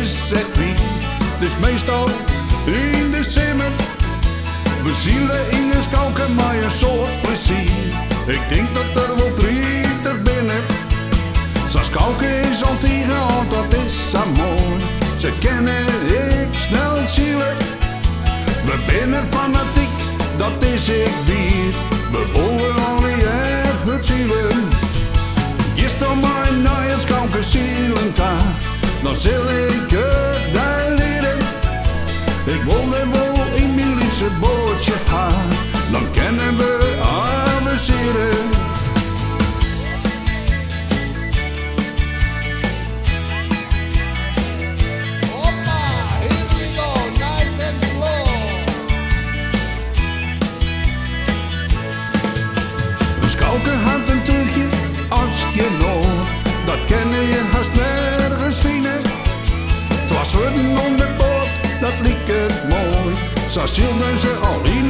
is, zegt wie. Dus meestal in de zimmer. We zielen in de skalken, maar je soort plezier. Ik denk dat er wel drie te binnen. Ze is Antigua, want dat is zo mooi. Ze kennen ik snel zielen. We binnen fanatiek, dat is ik vier. We volgen olie en het zielen. Gisteren mijn naaien skalken zielen dan Dan zullen ik wil er wel in mijn liefste bootje haar, Het was